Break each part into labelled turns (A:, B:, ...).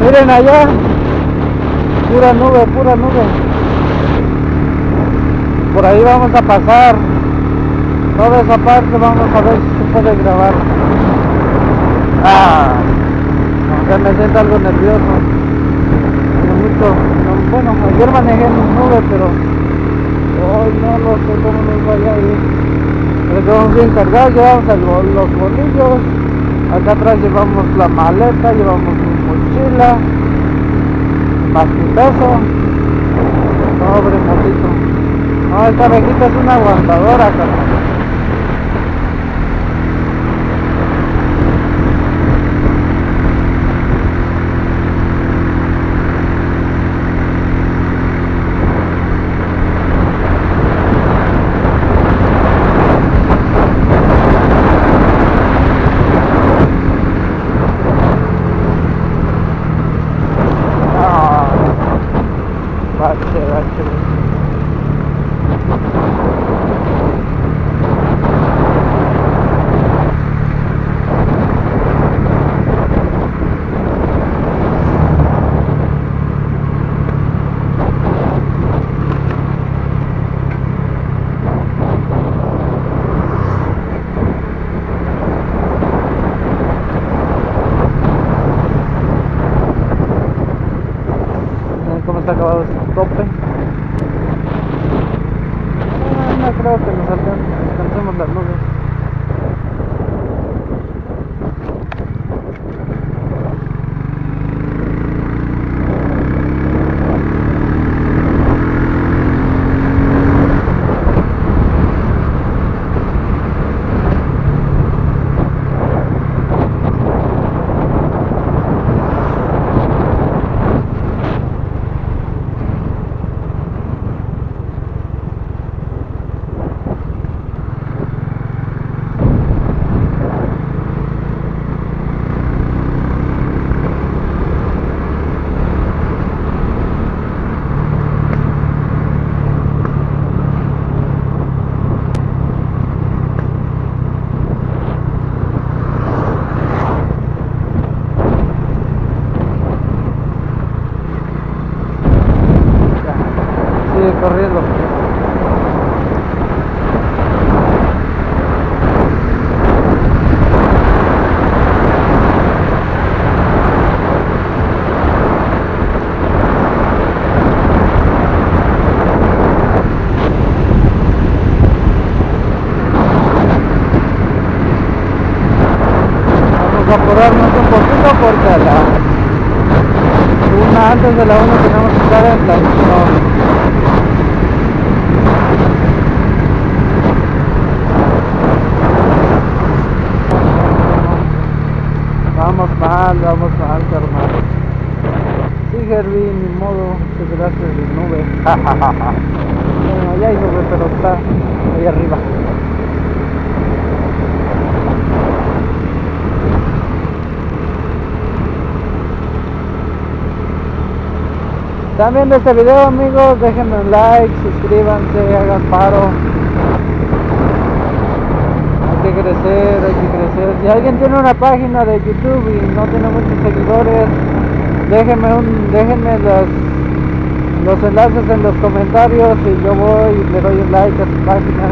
A: Miren allá, pura nube, pura nube. Por ahí vamos a pasar. Toda esa parte vamos a ver si se puede grabar. Ah, aunque me siento algo nervioso. Mucho, no- bueno, ayer manejé en nube, pero hoy no lo sé cómo nos vaya a ir. Pero llevamos bien cargados, llevamos los bolillos. Acá atrás llevamos la maleta, llevamos mochila, más mi peso. Pobre motito. No, esta viejita es una aguantadora, carnal. Ah, bache, bache. Miren cómo está acabado este tope. No creo que nos alcan- alcancemos las nubes. Ya, Sigue corriendo. Vamos a apurarnos un poquito porque a la una antes de la una tenemos que estar en la zona. Vamos mal, vamos mal, carnal. Sí, Herbie, ni modo, te quedaste de nube. bueno, ya hay nube, pero está ahí arriba. Están viendo este video amigos, déjenme un like, suscríbanse, hagan paro. Crecer, hay que crecer. Si alguien tiene una página de YouTube y no tiene muchos seguidores, déjenme un, déjenme los, los enlaces en los comentarios y yo voy y le doy un like a su página,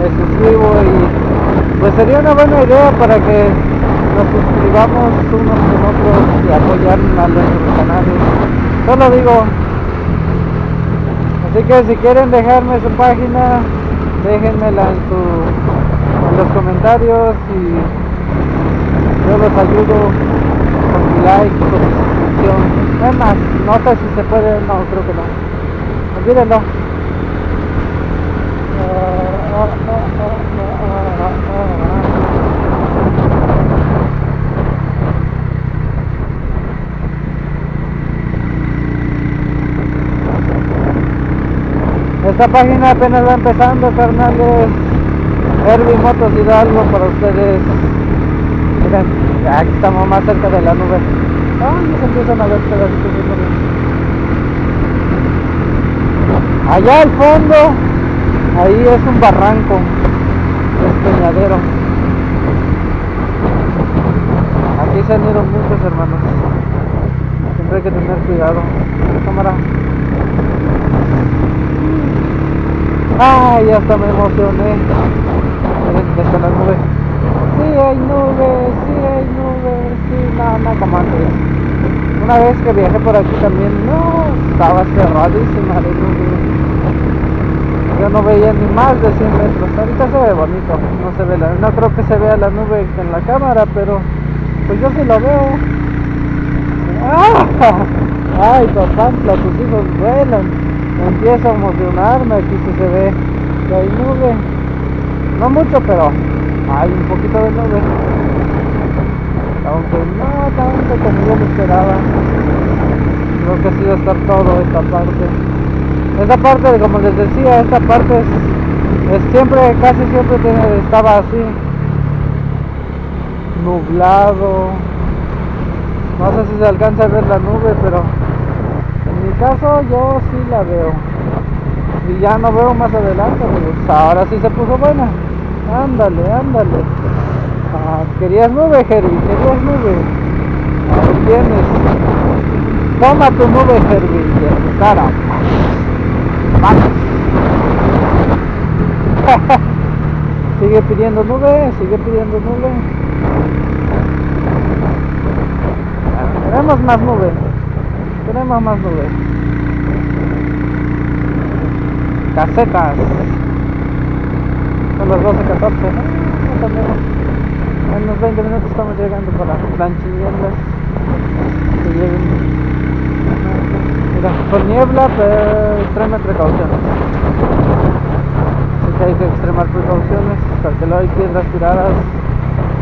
A: me suscribo y pues sería una buena idea para que nos suscribamos unos con otros y apoyar a nuestros canales. Solo digo, Así que si quieren dejarme su página, déjenmela en, su, los comentarios y yo los ayudo con mi like, con mi suscripción. Es más, no sé si se puede, no, creo que no. Olvídenlo. Esta página apenas va empezando, carnales. Herbie Motos Hidalgo para ustedes. Miren, aquí estamos más cerca de la nube. Ah, se empiezan a ver pedacitos de. Allá al fondo, ahí es un barranco, es peñadero. Aquí se han ido muchos hermanos. siempre hay que tener cuidado. Cámara. Ay, hasta me emocioné. Miren, está la nube. Sí hay nubes, sí hay nubes, sí, no, no como antes. Una vez que viajé por aquí también, no, estaba cerradísima de nubes. Yo no veía ni más de 100 metros. Ahorita se ve bonito, no se ve la, no creo que se vea la nube en la cámara, pero pues yo sí lo veo. ¡Ah! Ay, Papantla, tus hijos vuelan. Empiezo a emocionarme, aquí sí se ve que hay nube. No mucho, pero hay un poquito de nube. Aunque no tanto como yo me esperaba. Creo que sí va a estar todo esta parte. Esta parte, como les decía, esta parte es, es siempre, casi siempre te- estaba así. Nublado. No sé si se alcanza a ver la nube, pero en mi caso yo sí la veo. Y ya no veo más adelante, pues ahora sí se puso buena. Ándale, ándale. Ah, querías nube, Herbie, querías nube. Ahí tienes. Toma tu nube, tu cara. Sigue pidiendo nube, sigue pidiendo nube. Queremos más nube. Queremos más nube. Casetas. Son las 12.14. ¿no? En unos 20 minutos estamos llegando para planchinieblas. Que lleguen. Mira, con niebla, pero extreme precauciones. Así que hay que extremar precauciones, porque luego hay piedras tiradas.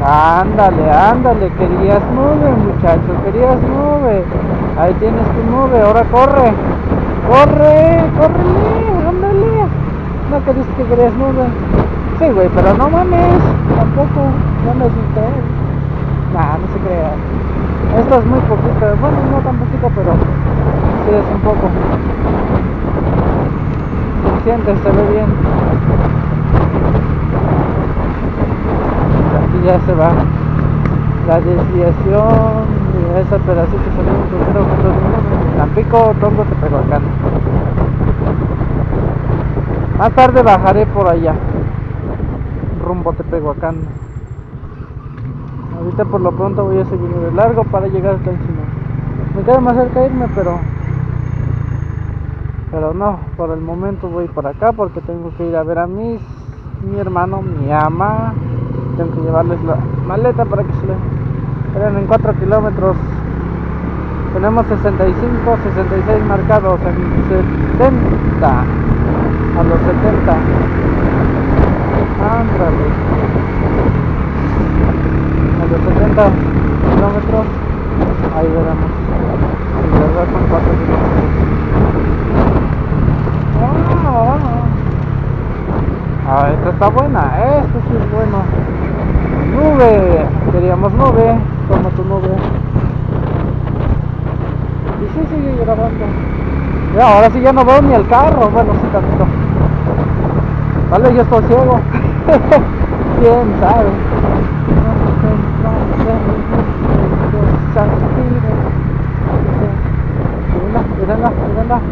A: Ándale, ándale, querías nube, muchacho, querías nube. Ahí tienes tu nube, ahora corre. Corre, córrele, No querías que querías nube. Sí, güey, pero no mames, tampoco, no me asusté. Nah, no se crea. Esto es muy poquito, bueno, no tan poquito, pero sí es un poco. Suficiente, se ve bien. Aquí ya se va la desviación de ese pedacito salió un crucero con dos minutos. Tampico, Tongo. Más tarde bajaré por allá, rumbo a Tepehuacán. Ahorita por lo pronto voy a seguir de largo para llegar hasta encima. Me queda más cerca irme, pero pero no, por el momento voy por acá porque tengo que ir a ver a mis mi hermano, mi ama. Tengo que llevarles la maleta para que se le en 4 kilómetros. Tenemos 65, 66 marcados en 70. A los 70. Ándale. A los 70 kilómetros. Ahí veremos. En verdad son 4 kilómetros. Ah, ah, esta está buena, esto sí es bueno. Nube, queríamos nube, toma tu nube. Y sí sigue grabando. Ahora sí ya no veo ni el carro, bueno sí tantito. Vale, yo estoy ciego. ¿Quién sabe?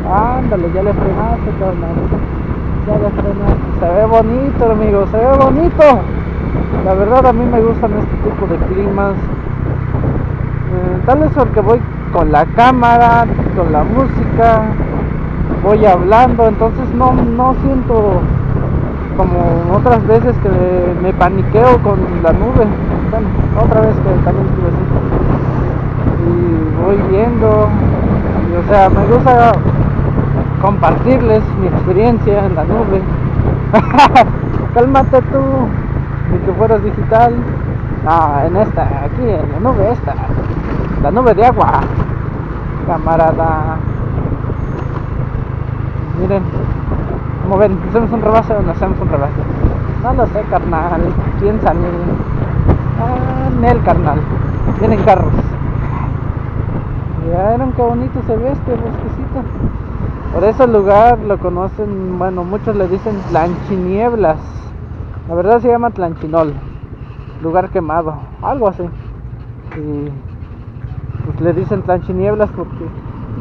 A: Ándale, ya le frenaste, carnal. Ya le frenaste. Se ve bonito, amigo, se ve bonito. La verdad a mí me gustan este tipo de climas. Eh, tal vez porque voy con la cámara, con la música, voy hablando, entonces no, no siento como otras veces que me, paniqueo con la nube. Bueno, otra vez que también estuve así. Y voy viendo, y, o sea, me gusta compartirles mi experiencia en la nube. Cálmate tú, ni que fueras digital. No, en esta, aquí, en la nube esta, la nube de agua, camarada. Miren, como ven, ¿hacemos un rebase o no hacemos un rebase? No lo sé, carnal, piensa, miren. Ah, Nel, carnal, vienen carros. Vieron qué bonito se ve este bosquecito. Por ese lugar lo conocen, bueno, muchos le dicen Tlanchinieblas. La verdad se llama Tlanchinol, lugar quemado, algo así. Y pues le dicen tlanchinieblas porque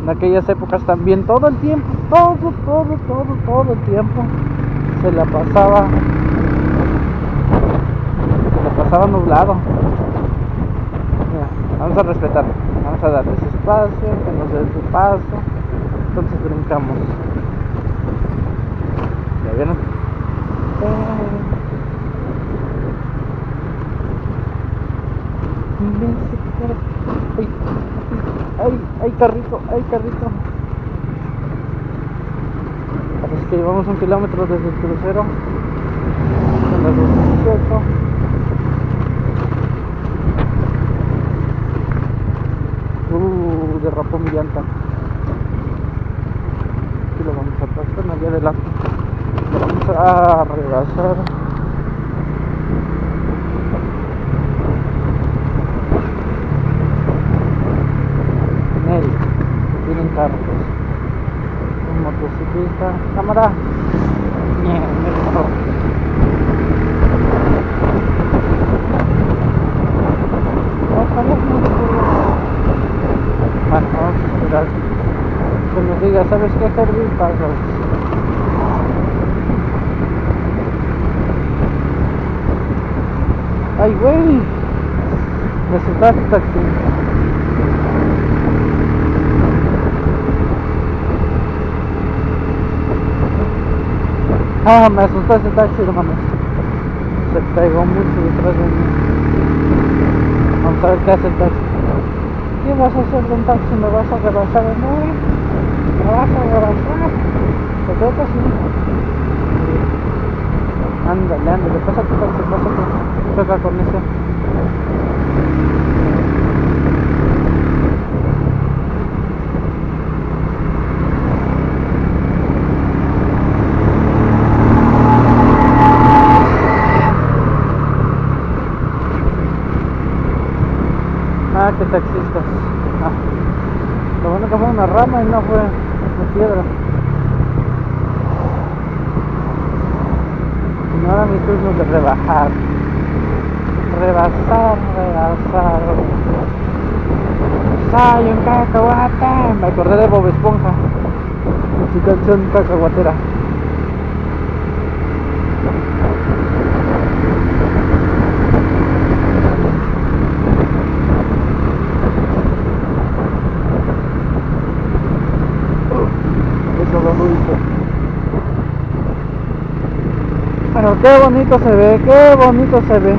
A: en aquellas épocas también todo el tiempo, todo, todo, todo, todo el tiempo se la pasaba, se la pasaba nublado. Vamos a respetar, vamos a darles espacio, que nos den su paso, entonces brincamos. ¿Ya vieron? Ay, ay, ay, carrito, ay, carrito. Que llevamos un kilómetro desde el crucero. Son las 2.18. Uh, derrapó mi llanta. Aquí lo vamos a pasar, allá adelante. Lo vamos a rebasar. Nel, vienen carros. Un motociclista. Cámara. Nie, me dejó. Ojalá no se Bueno, vamos a esperar. Que nos diga, ¿sabes qué, Herbie? Pasas. Ay, güey. Me asustaste, taxi. Ah, me asustó ese taxi, hermano. Se pegó mucho detrás de mí. Vamos a ver qué hace el taxi. ¿Qué vas a hacer de un taxi? ¿Me vas a rebasar o no? ¿Me vas a rebasar? Yo creo que sí. Ándale, ándale, taxi, pasa tu. Choca con ese. Ah, qué taxistas. Ah. Que fue una rama y no fue una piedra. Y ahora mi turno de rebajar. Rebasar, rebasar. ¡Soy un cacahuate! Me acordé de Bob Esponja. Su canción cacahuatera. Eso lo dulce. Pero qué bonito se ve, qué bonito se ve.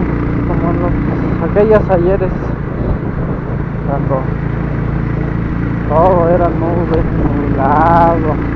A: Como los, aquellas ayeres. Cuando todo era nube, nublado.